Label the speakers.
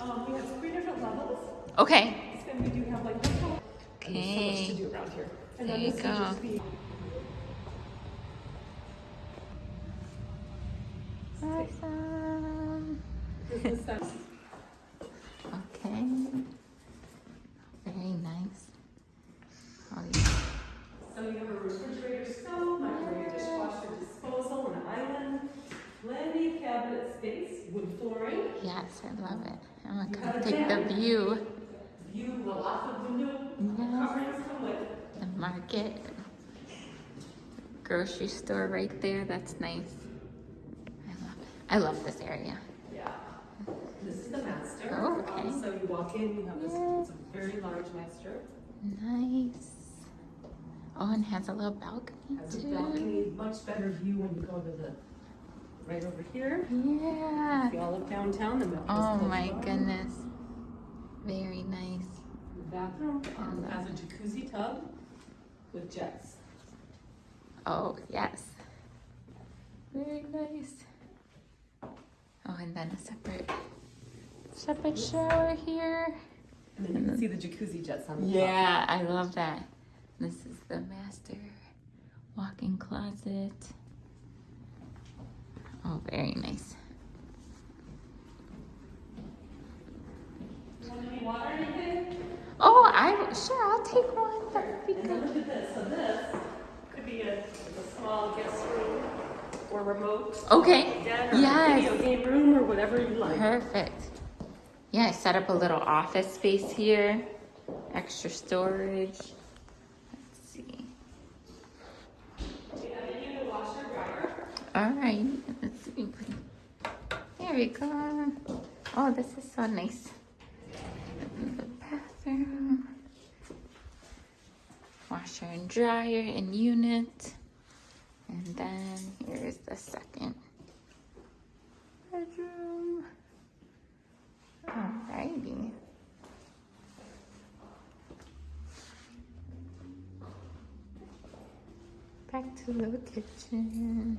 Speaker 1: Um, we have three different levels,
Speaker 2: Okay.
Speaker 1: and we do have like this one. And so much to
Speaker 2: Okay.
Speaker 1: do around here. And
Speaker 2: There
Speaker 1: then
Speaker 2: you
Speaker 1: this
Speaker 2: go.
Speaker 1: just be
Speaker 2: Awesome. Okay. Very nice. Oh, yeah.
Speaker 1: So you have a flooring,
Speaker 2: Yes, I love it. I'm gonna come take the view.
Speaker 1: view, the lots of window
Speaker 2: Yes.
Speaker 1: coverings come with.
Speaker 2: The market. Grocery store right there. That's nice. I love it. I love this area.
Speaker 1: Yeah. This is the master.
Speaker 2: Oh, okay.
Speaker 1: Um, So you walk in, you have this, a very large master.
Speaker 2: Nice. Oh, and has a little balcony
Speaker 1: Has a
Speaker 2: too.
Speaker 1: balcony, much better view when you go to the, right over here.
Speaker 2: Yeah.
Speaker 1: See all of downtown, the.
Speaker 2: Oh my goodness. Very nice.
Speaker 1: The bathroom um, has a jacuzzi tub with jets.
Speaker 2: Oh, yes. Very nice. Oh, and then a separate separate shower here.
Speaker 1: And then you can see the jacuzzi jets on the top.
Speaker 2: Yeah, I love that. This is the master walk-in closet. Oh, very nice.
Speaker 1: You want any water or anything?
Speaker 2: Oh, I sure I'll take one. That would be good.
Speaker 1: look at this, so this could be a, a small guest room or remote.
Speaker 2: Okay. Yes.
Speaker 1: video game room or whatever you like.
Speaker 2: Perfect. Yeah, I set up a little office space here. Extra storage. Let's see.
Speaker 1: We have a unit washer dryer.
Speaker 2: All right. Let's see. There we go. Oh, this is so nice. The bathroom. Washer and dryer and unit. And then here's the second bedroom. Alrighty. Back to the kitchen.